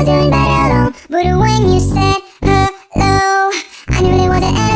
wasn't bad at all. But when you said hello I knew there was an